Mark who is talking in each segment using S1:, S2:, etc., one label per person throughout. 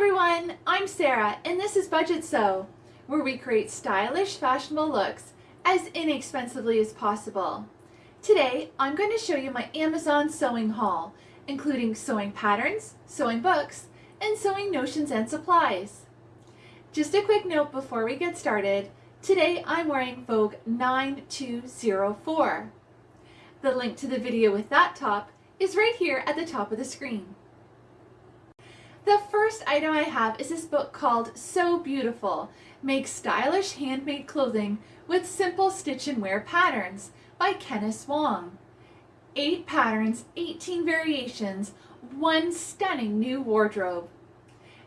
S1: everyone, I'm Sarah and this is Budget Sew, where we create stylish, fashionable looks as inexpensively as possible. Today, I'm going to show you my Amazon sewing haul, including sewing patterns, sewing books, and sewing notions and supplies. Just a quick note before we get started, today I'm wearing Vogue 9204. The link to the video with that top is right here at the top of the screen. The first item I have is this book called So Beautiful, Make Stylish Handmade Clothing with Simple Stitch and Wear Patterns by Kenneth Wong. Eight patterns, 18 variations, one stunning new wardrobe.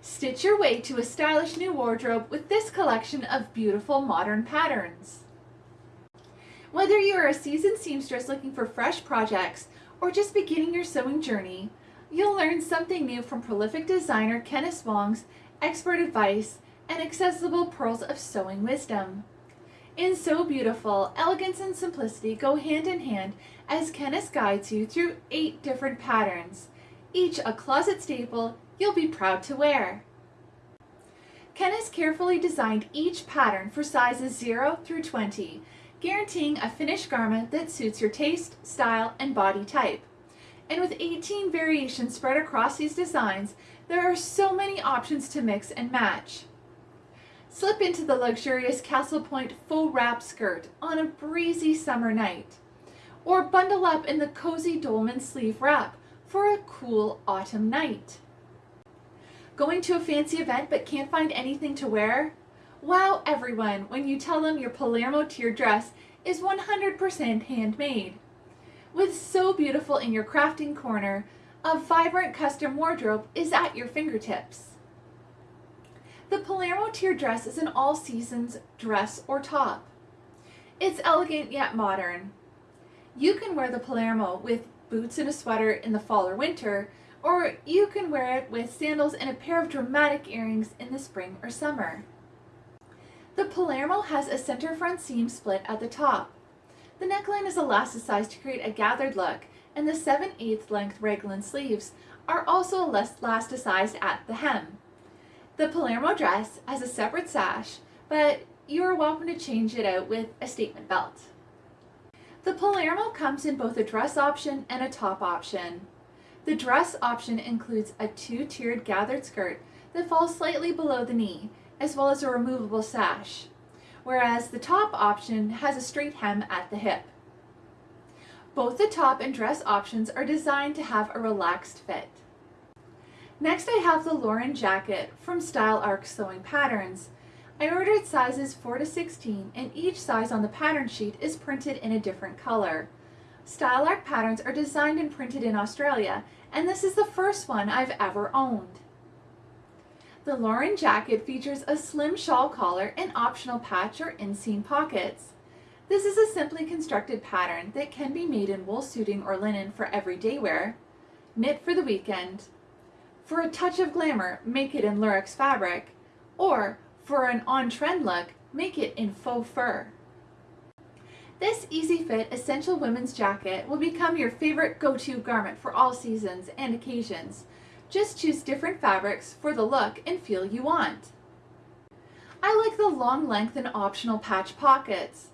S1: Stitch your way to a stylish new wardrobe with this collection of beautiful modern patterns. Whether you are a seasoned seamstress looking for fresh projects or just beginning your sewing journey, You'll learn something new from prolific designer Kenneth Wong's expert advice and accessible pearls of sewing wisdom. In So Beautiful, elegance and simplicity go hand in hand as Kenneth guides you through eight different patterns, each a closet staple you'll be proud to wear. Kenneth carefully designed each pattern for sizes 0 through 20, guaranteeing a finished garment that suits your taste, style, and body type. And with 18 variations spread across these designs, there are so many options to mix and match. Slip into the luxurious Castle Point faux wrap skirt on a breezy summer night. Or bundle up in the cozy dolman sleeve wrap for a cool autumn night. Going to a fancy event but can't find anything to wear? Wow everyone when you tell them your Palermo tier dress is 100% handmade. With So Beautiful in your crafting corner, a vibrant custom wardrobe is at your fingertips. The Palermo tier dress is an all seasons dress or top. It's elegant yet modern. You can wear the Palermo with boots and a sweater in the fall or winter, or you can wear it with sandals and a pair of dramatic earrings in the spring or summer. The Palermo has a center front seam split at the top. The neckline is elasticized to create a gathered look, and the 7 8 length raglan sleeves are also elasticized at the hem. The Palermo dress has a separate sash, but you are welcome to change it out with a statement belt. The Palermo comes in both a dress option and a top option. The dress option includes a two-tiered gathered skirt that falls slightly below the knee, as well as a removable sash whereas the top option has a straight hem at the hip. Both the top and dress options are designed to have a relaxed fit. Next I have the Lauren jacket from Style Arc Sewing Patterns. I ordered sizes 4 to 16 and each size on the pattern sheet is printed in a different color. Style Arc patterns are designed and printed in Australia and this is the first one I've ever owned. The Lauren jacket features a slim shawl collar and optional patch or inseam pockets. This is a simply constructed pattern that can be made in wool suiting or linen for everyday wear, knit for the weekend. For a touch of glamour, make it in lurex fabric, or for an on-trend look, make it in faux fur. This easy fit essential women's jacket will become your favorite go-to garment for all seasons and occasions, just choose different fabrics for the look and feel you want. I like the long length and optional patch pockets.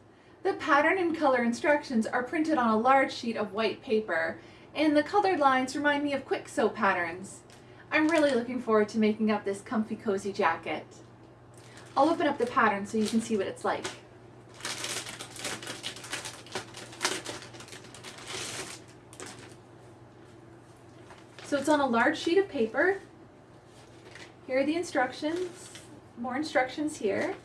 S1: The pattern and color instructions are printed on a large sheet of white paper, and the colored lines remind me of quick sew patterns. I'm really looking forward to making up this comfy cozy jacket. I'll open up the pattern so you can see what it's like. So it's on a large sheet of paper. Here are the instructions, more instructions here.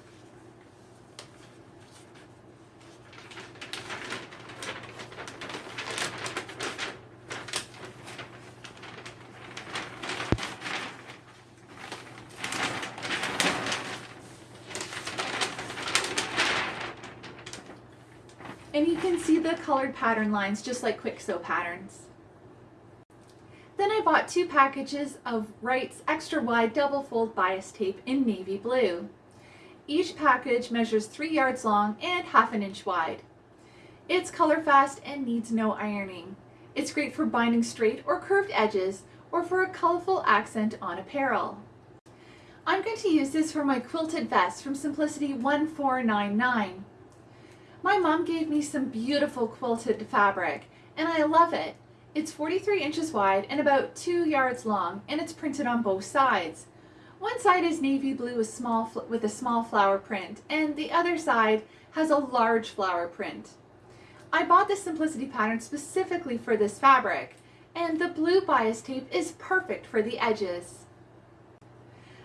S1: And you can see the colored pattern lines just like quick sew patterns. I bought two packages of Wright's extra wide double fold bias tape in navy blue. Each package measures 3 yards long and half an inch wide. It's color fast and needs no ironing. It's great for binding straight or curved edges or for a colorful accent on apparel. I'm going to use this for my quilted vest from Simplicity 1499. My mom gave me some beautiful quilted fabric and I love it. It's 43 inches wide and about 2 yards long and it's printed on both sides. One side is navy blue with, small, with a small flower print and the other side has a large flower print. I bought this Simplicity pattern specifically for this fabric and the blue bias tape is perfect for the edges.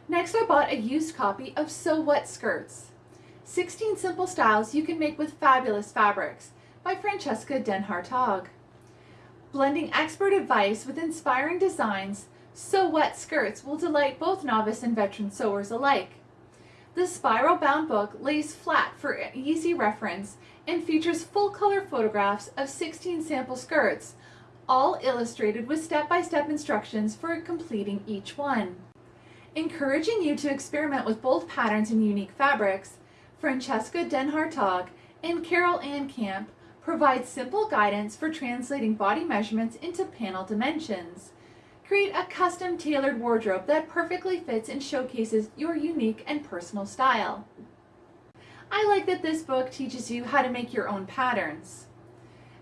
S1: Next I bought a used copy of Sew What Skirts. 16 simple styles you can make with fabulous fabrics by Francesca Den Hartog. Blending expert advice with inspiring designs, Sew What Skirts will delight both novice and veteran sewers alike. The spiral bound book lays flat for easy reference and features full color photographs of 16 sample skirts, all illustrated with step-by-step -step instructions for completing each one. Encouraging you to experiment with both patterns and unique fabrics, Francesca Den Hartog and Carol Ann Camp provide simple guidance for translating body measurements into panel dimensions. Create a custom tailored wardrobe that perfectly fits and showcases your unique and personal style. I like that this book teaches you how to make your own patterns.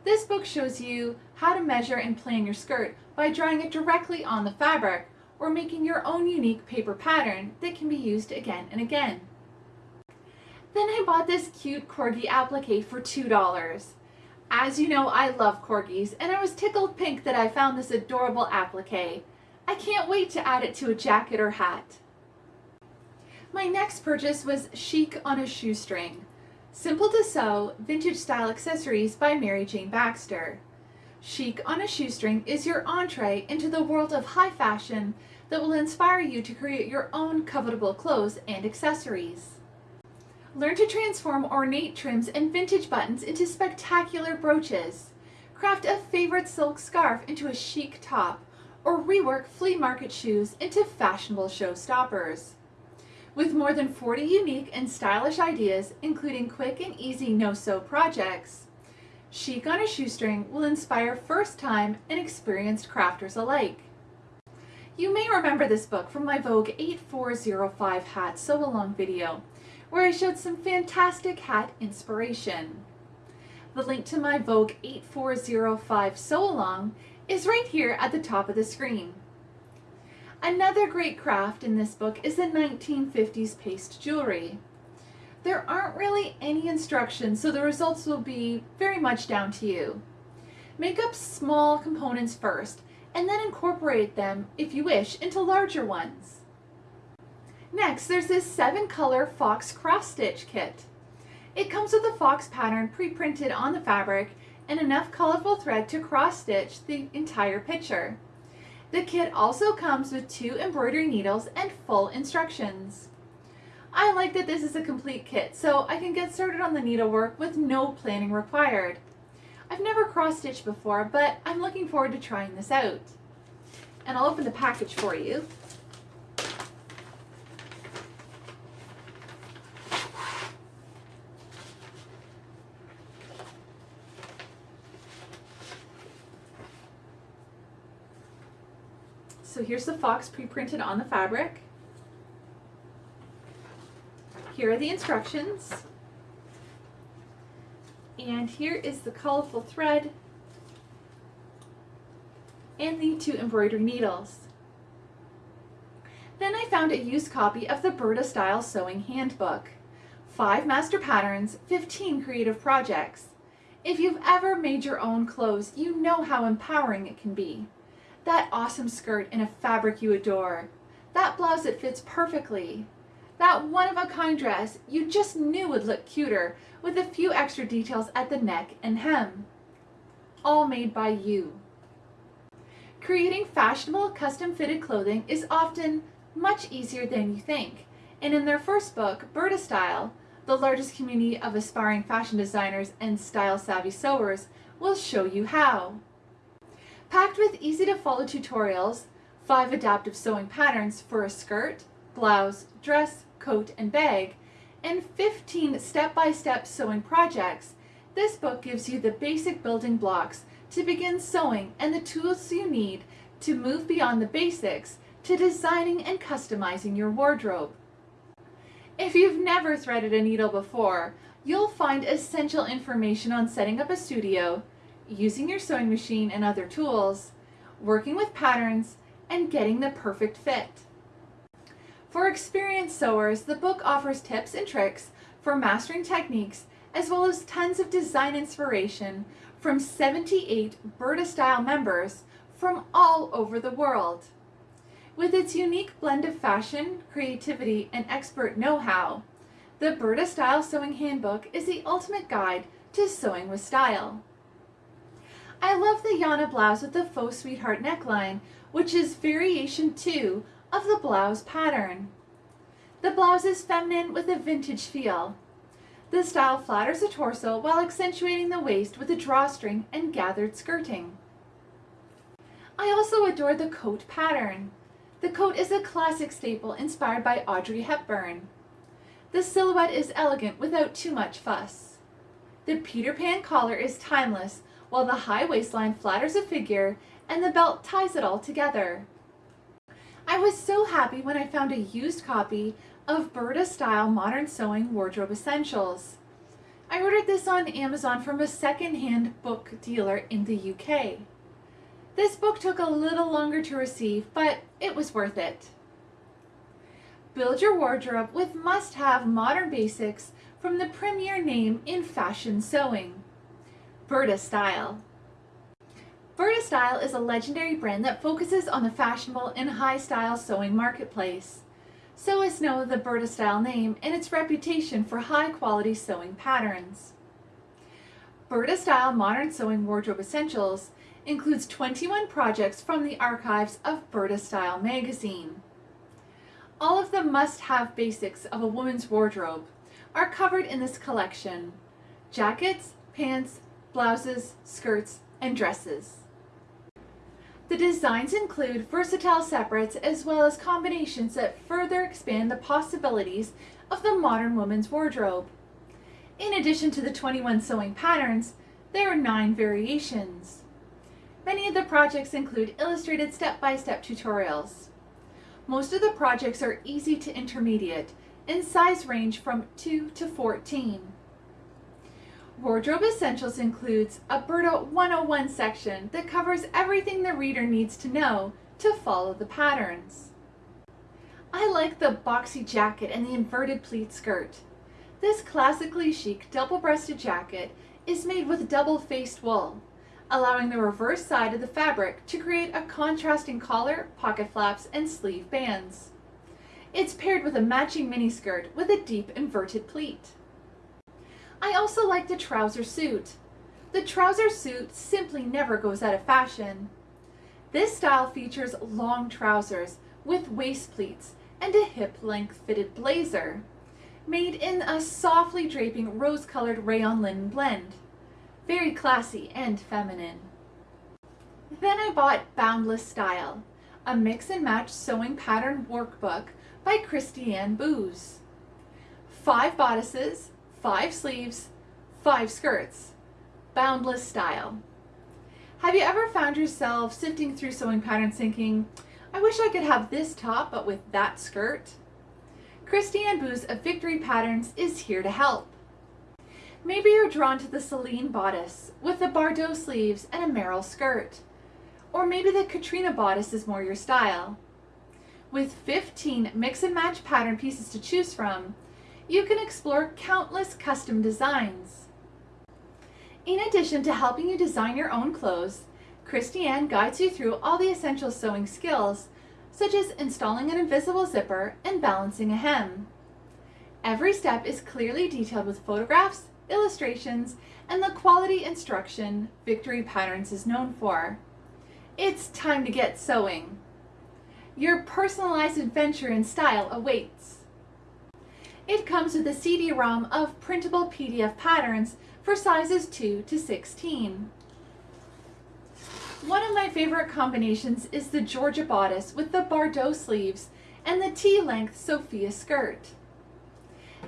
S1: This book shows you how to measure and plan your skirt by drawing it directly on the fabric or making your own unique paper pattern that can be used again and again. Then I bought this cute corgi applique for $2. As you know, I love corgis, and I was tickled pink that I found this adorable applique. I can't wait to add it to a jacket or hat. My next purchase was Chic on a Shoestring. Simple to sew, vintage style accessories by Mary Jane Baxter. Chic on a Shoestring is your entree into the world of high fashion that will inspire you to create your own covetable clothes and accessories. Learn to transform ornate trims and vintage buttons into spectacular brooches. Craft a favorite silk scarf into a chic top, or rework flea market shoes into fashionable showstoppers. With more than 40 unique and stylish ideas, including quick and easy no-sew projects, Chic on a Shoestring will inspire first-time and experienced crafters alike. You may remember this book from my Vogue 8405 hat sew-along video, where I showed some fantastic hat inspiration. The link to my Vogue 8405 sew-along is right here at the top of the screen. Another great craft in this book is the 1950s paste jewelry. There aren't really any instructions, so the results will be very much down to you. Make up small components first, and then incorporate them, if you wish, into larger ones. Next, there's this seven color fox cross stitch kit. It comes with a fox pattern pre-printed on the fabric and enough colorful thread to cross stitch the entire picture. The kit also comes with two embroidery needles and full instructions. I like that this is a complete kit, so I can get started on the needlework with no planning required. I've never cross-stitched before, but I'm looking forward to trying this out. And I'll open the package for you. Here's the fox pre-printed on the fabric. Here are the instructions. And here is the colorful thread and the two embroidery needles. Then I found a used copy of the Burda Style Sewing Handbook. Five master patterns, 15 creative projects. If you've ever made your own clothes, you know how empowering it can be. That awesome skirt in a fabric you adore. That blouse that fits perfectly. That one-of-a-kind dress you just knew would look cuter with a few extra details at the neck and hem. All made by you. Creating fashionable custom-fitted clothing is often much easier than you think. And in their first book, Burda Style, the largest community of aspiring fashion designers and style-savvy sewers, will show you how. Packed with easy-to-follow tutorials, 5 adaptive sewing patterns for a skirt, blouse, dress, coat, and bag, and 15 step-by-step -step sewing projects, this book gives you the basic building blocks to begin sewing and the tools you need to move beyond the basics to designing and customizing your wardrobe. If you've never threaded a needle before, you'll find essential information on setting up a studio, using your sewing machine and other tools, working with patterns, and getting the perfect fit. For experienced sewers, the book offers tips and tricks for mastering techniques as well as tons of design inspiration from 78 Burda Style members from all over the world. With its unique blend of fashion, creativity, and expert know-how, the Burda Style Sewing Handbook is the ultimate guide to sewing with style. I love the Yana blouse with the faux sweetheart neckline, which is variation 2 of the blouse pattern. The blouse is feminine with a vintage feel. The style flatters the torso while accentuating the waist with a drawstring and gathered skirting. I also adore the coat pattern. The coat is a classic staple inspired by Audrey Hepburn. The silhouette is elegant without too much fuss. The Peter Pan collar is timeless, while the high waistline flatters a figure and the belt ties it all together. I was so happy when I found a used copy of Burda Style Modern Sewing Wardrobe Essentials. I ordered this on Amazon from a second-hand book dealer in the UK. This book took a little longer to receive, but it was worth it. Build your wardrobe with must-have modern basics from the premier name in fashion sewing, Burda Style. Burda Style is a legendary brand that focuses on the fashionable and high-style sewing marketplace. Sewists know the Burda Style name and its reputation for high-quality sewing patterns. Burda Style Modern Sewing Wardrobe Essentials includes 21 projects from the archives of Burda Style magazine. All of the must-have basics of a woman's wardrobe are covered in this collection. Jackets, pants, blouses, skirts, and dresses. The designs include versatile separates as well as combinations that further expand the possibilities of the modern woman's wardrobe. In addition to the 21 sewing patterns, there are 9 variations. Many of the projects include illustrated step-by-step -step tutorials. Most of the projects are easy to intermediate and size range from 2 to 14. Wardrobe Essentials includes a Burda 101 section that covers everything the reader needs to know to follow the patterns. I like the boxy jacket and the inverted pleat skirt. This classically chic double-breasted jacket is made with double-faced wool, allowing the reverse side of the fabric to create a contrasting collar, pocket flaps, and sleeve bands. It's paired with a matching miniskirt with a deep inverted pleat. I also like the trouser suit. The trouser suit simply never goes out of fashion. This style features long trousers with waist pleats and a hip-length fitted blazer, made in a softly draping rose-colored rayon linen blend. Very classy and feminine. Then I bought Boundless Style, a mix and match sewing pattern workbook by Kristiann Boos. Five bodices, five sleeves, five skirts. Boundless style. Have you ever found yourself sifting through sewing patterns thinking, I wish I could have this top but with that skirt? Kristiann Boos of Victory Patterns is here to help. Maybe you're drawn to the Celine bodice with the Bardot sleeves and a Merrill skirt. Or maybe the Katrina bodice is more your style. With 15 mix and match pattern pieces to choose from, you can explore countless custom designs. In addition to helping you design your own clothes, Kristiann guides you through all the essential sewing skills, such as installing an invisible zipper and balancing a hem. Every step is clearly detailed with photographs, illustrations, and the quality instruction Victory Patterns is known for. It's time to get sewing. Your personalized adventure in style awaits. It comes with a CD-ROM of printable PDF patterns for sizes 2 to 16. One of my favorite combinations is the Georgia bodice with the Bardot sleeves and the tea-length Sophia skirt.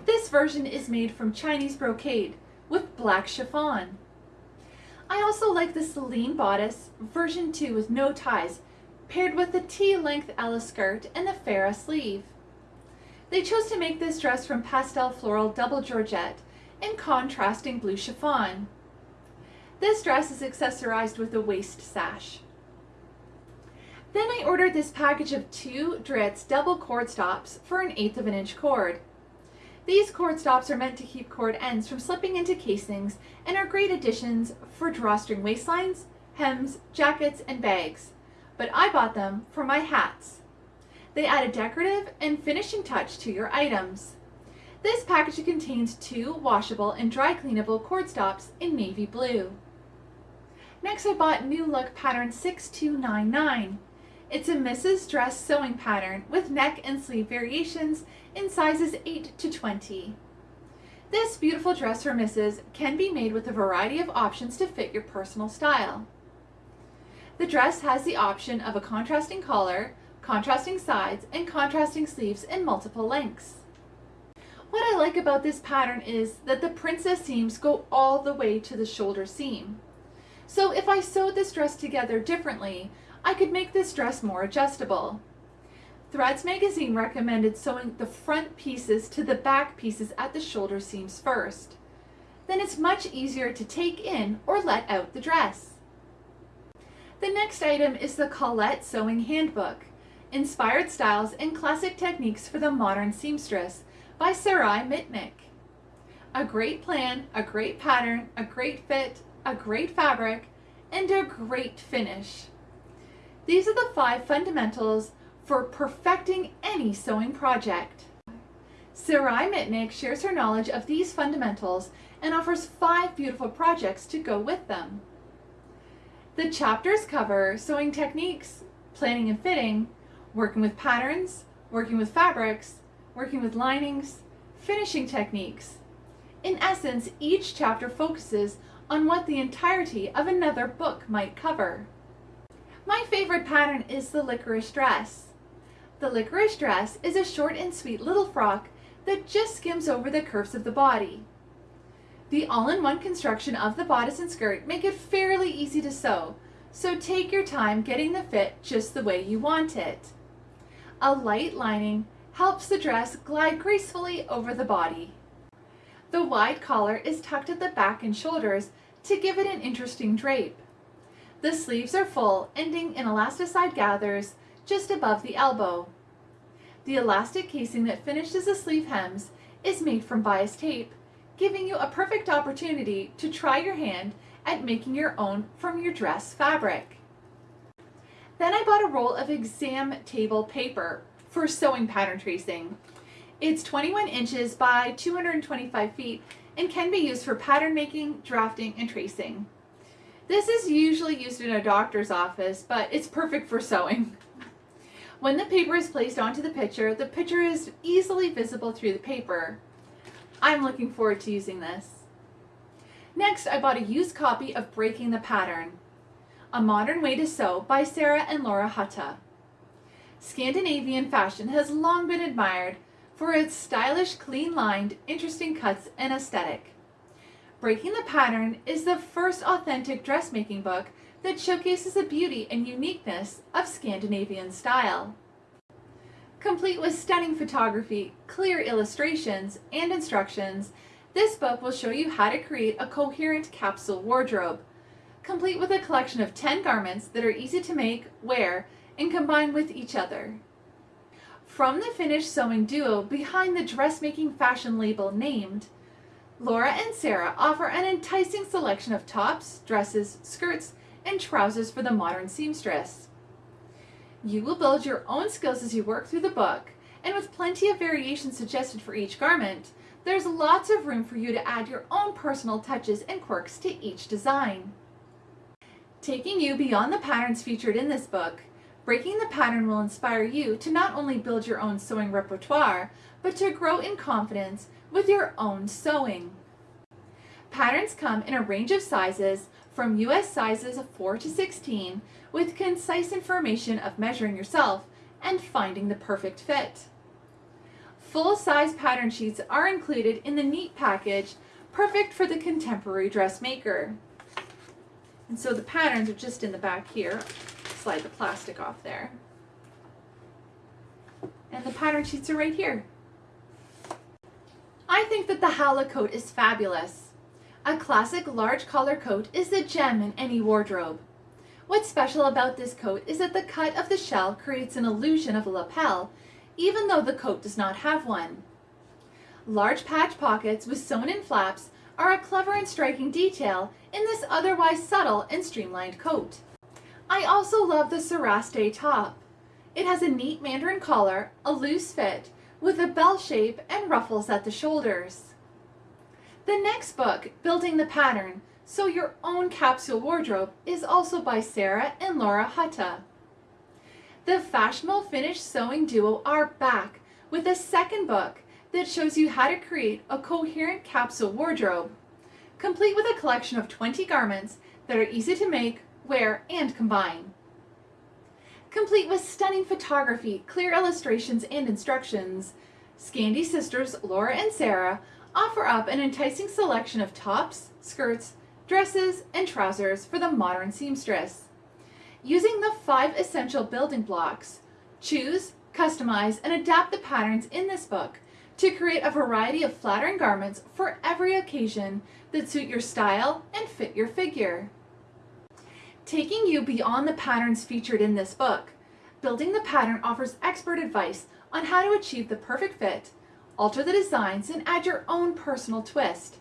S1: This version is made from Chinese brocade with black chiffon. I also like the Celine bodice version 2 with no ties paired with the tea-length Ella skirt and the Farrah sleeve. They chose to make this dress from pastel floral double georgette and contrasting blue chiffon. This dress is accessorized with a waist sash. Then I ordered this package of two Dritz double cord stops for an eighth of an inch cord. These cord stops are meant to keep cord ends from slipping into casings and are great additions for drawstring waistlines, hems, jackets, and bags. But I bought them for my hats. They add a decorative and finishing touch to your items. This package contains two washable and dry cleanable cord stops in navy blue. Next I bought New Look pattern 6299. It's a Mrs. Dress sewing pattern with neck and sleeve variations in sizes 8 to 20. This beautiful dress for Mrs. can be made with a variety of options to fit your personal style. The dress has the option of a contrasting collar, contrasting sides, and contrasting sleeves in multiple lengths. What I like about this pattern is that the princess seams go all the way to the shoulder seam. So if I sewed this dress together differently, I could make this dress more adjustable. Threads magazine recommended sewing the front pieces to the back pieces at the shoulder seams first. Then it's much easier to take in or let out the dress. The next item is the Colette Sewing Handbook, Inspired Styles and Classic Techniques for the Modern Seamstress by Sarai Mitnick. A great plan, a great pattern, a great fit, a great fabric, and a great finish. These are the five fundamentals for perfecting any sewing project. Sarai Mitnick shares her knowledge of these fundamentals and offers five beautiful projects to go with them. The chapters cover sewing techniques, planning and fitting, working with patterns, working with fabrics, working with linings, finishing techniques. In essence, each chapter focuses on what the entirety of another book might cover. My favorite pattern is the licorice dress. The licorice dress is a short and sweet little frock that just skims over the curves of the body. The all-in-one construction of the bodice and skirt make it fairly easy to sew, so take your time getting the fit just the way you want it. A light lining helps the dress glide gracefully over the body. The wide collar is tucked at the back and shoulders to give it an interesting drape. The sleeves are full, ending in elasticized gathers just above the elbow. The elastic casing that finishes the sleeve hems is made from bias tape, giving you a perfect opportunity to try your hand at making your own from your dress fabric. Then I bought a roll of exam table paper for sewing pattern tracing. It's 21 inches by 225 feet and can be used for pattern making, drafting, and tracing. This is usually used in a doctor's office, but it's perfect for sewing. When the paper is placed onto the picture, the picture is easily visible through the paper. I'm looking forward to using this. Next, I bought a used copy of Breaking the Pattern, A Modern Way to Sew by Sarah and Laura Huhta. Scandinavian fashion has long been admired for its stylish, clean-lined, interesting cuts and aesthetic. Breaking the Pattern is the first authentic dressmaking book that showcases the beauty and uniqueness of Scandinavian style. Complete with stunning photography, clear illustrations, and instructions, this book will show you how to create a coherent capsule wardrobe, complete with a collection of 10 garments that are easy to make, wear, and combine with each other. From the finished sewing duo behind the dressmaking fashion label named, Laura and Sarah offer an enticing selection of tops, dresses, skirts, and trousers for the modern seamstress. You will build your own skills as you work through the book, and with plenty of variations suggested for each garment, there's lots of room for you to add your own personal touches and quirks to each design. Taking you beyond the patterns featured in this book, Breaking the Pattern will inspire you to not only build your own sewing repertoire, but to grow in confidence with your own sewing. Patterns come in a range of sizes from US sizes of 4 to 16 with concise information of measuring yourself and finding the perfect fit. Full-size pattern sheets are included in the neat package, perfect for the contemporary dressmaker. And so the patterns are just in the back here. slide the plastic off there. And the pattern sheets are right here. I think that the Hala coat is fabulous. A classic large collar coat is a gem in any wardrobe. What's special about this coat is that the cut of the shell creates an illusion of a lapel, even though the coat does not have one. Large patch pockets with sewn-in flaps are a clever and striking detail in this otherwise subtle and streamlined coat. I also love the Seraste top. It has a neat mandarin collar, a loose fit, with a bell shape and ruffles at the shoulders. The next book, Building the Pattern, Sew Your Own Capsule Wardrobe, is also by Sarah and Laura Huhta. The fashionable Finnish sewing duo are back with a second book that shows you how to create a coherent capsule wardrobe, complete with a collection of 20 garments that are easy to make, wear, and combine. Complete with stunning photography, clear illustrations, and instructions, Scandi sisters Laura and Sarah offer up an enticing selection of tops, skirts, dresses, and trousers for the modern seamstress. Using the five essential building blocks, choose, customize, and adapt the patterns in this book to create a variety of flattering garments for every occasion that suit your style and fit your figure. Taking you beyond the patterns featured in this book, Building the Pattern offers expert advice on how to achieve the perfect fit, alter the designs, and add your own personal twist.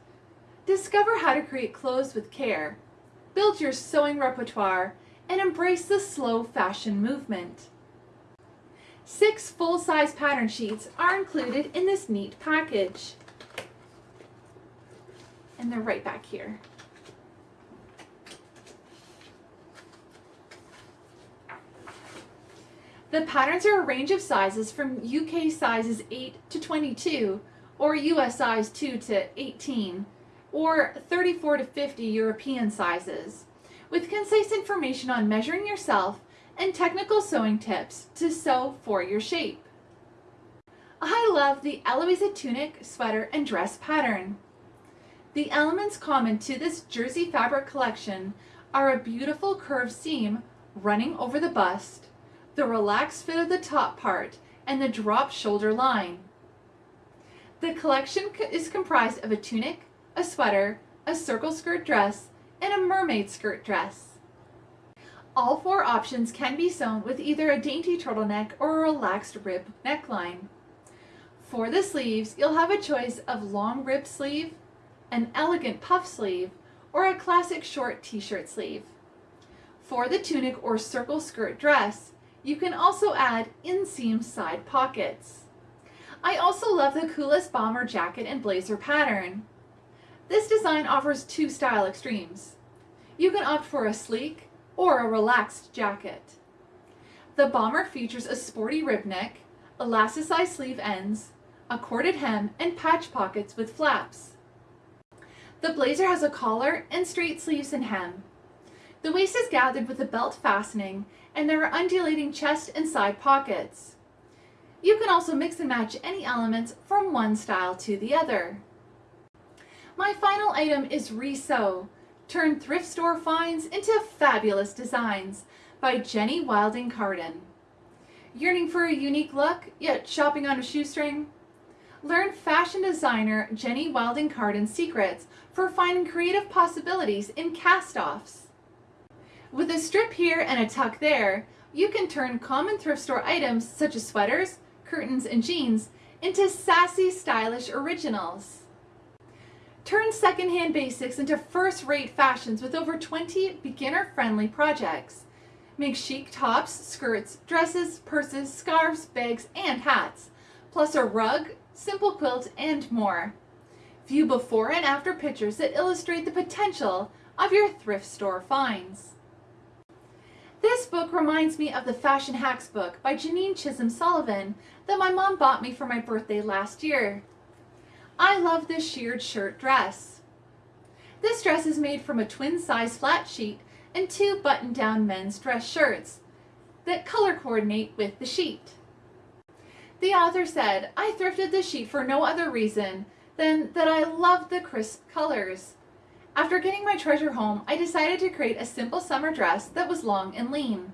S1: Discover how to create clothes with care, build your sewing repertoire, and embrace the slow fashion movement. Six full-size pattern sheets are included in this neat package. And they're right back here. The patterns are a range of sizes from UK sizes 8 to 22 or US size 2 to 18 or 34 to 50 European sizes with concise information on measuring yourself and technical sewing tips to sew for your shape. I love the Eloisa tunic, sweater, and dress pattern. The elements common to this jersey fabric collection are a beautiful curved seam running over the bust, the relaxed fit of the top part, and the drop shoulder line. The collection is comprised of a tunic, a sweater, a circle skirt dress, and a mermaid skirt dress. All four options can be sewn with either a dainty turtleneck or a relaxed rib neckline. For the sleeves, you'll have a choice of long rib sleeve, an elegant puff sleeve, or a classic short t-shirt sleeve. For the tunic or circle skirt dress, you can also add inseam side pockets. I also love the coolest bomber jacket and blazer pattern. This design offers two style extremes. You can opt for a sleek, or a relaxed jacket. The bomber features a sporty rib neck, elasticized sleeve ends, a corded hem, and patch pockets with flaps. The blazer has a collar and straight sleeves and hem. The waist is gathered with a belt fastening, and there are undulating chest and side pockets. You can also mix and match any elements from one style to the other. My final item is Resew, Turn thrift store finds into fabulous designs by Jenny Wilding Cardon. Yearning for a unique look, yet shopping on a shoestring? Learn fashion designer Jenny Wilding Cardon's secrets for finding creative possibilities in cast-offs. With a strip here and a tuck there, you can turn common thrift store items such as sweaters, curtains, and jeans into sassy, stylish originals. Turn secondhand basics into first-rate fashions with over 20 beginner-friendly projects. Make chic tops, skirts, dresses, purses, scarves, bags, and hats, plus a rug, simple quilt, and more. View before and after pictures that illustrate the potential of your thrift store finds. This book reminds me of the Fashion Hacks book by Janine Chisholm Sullivan that my mom bought me for my birthday last year. I love this sheared shirt dress. This dress is made from a twin size flat sheet and two button down men's dress shirts that color coordinate with the sheet. The author said, I thrifted the sheet for no other reason than that I loved the crisp colors. After getting my treasure home, I decided to create a simple summer dress that was long and lean.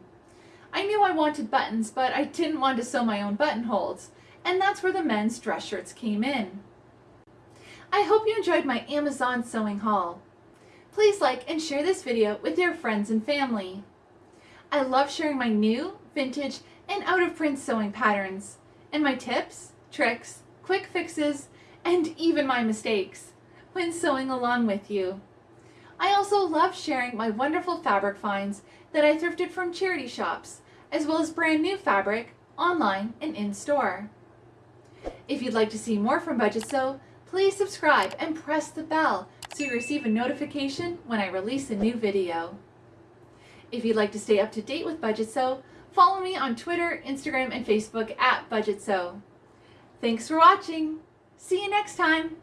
S1: I knew I wanted buttons, but I didn't want to sew my own buttonholes, and that's where the men's dress shirts came in. I hope you enjoyed my Amazon sewing haul. Please like and share this video with your friends and family. I love sharing my new, vintage, and out-of-print sewing patterns, and my tips, tricks, quick fixes, and even my mistakes when sewing along with you. I also love sharing my wonderful fabric finds that I thrifted from charity shops, as well as brand new fabric online and in-store. If you'd like to see more from Budget Sew, please subscribe and press the bell so you receive a notification when I release a new video. If you'd like to stay up to date with Budget Sew, follow me on Twitter, Instagram, and Facebook at Budget Sew. Thanks for watching. See you next time.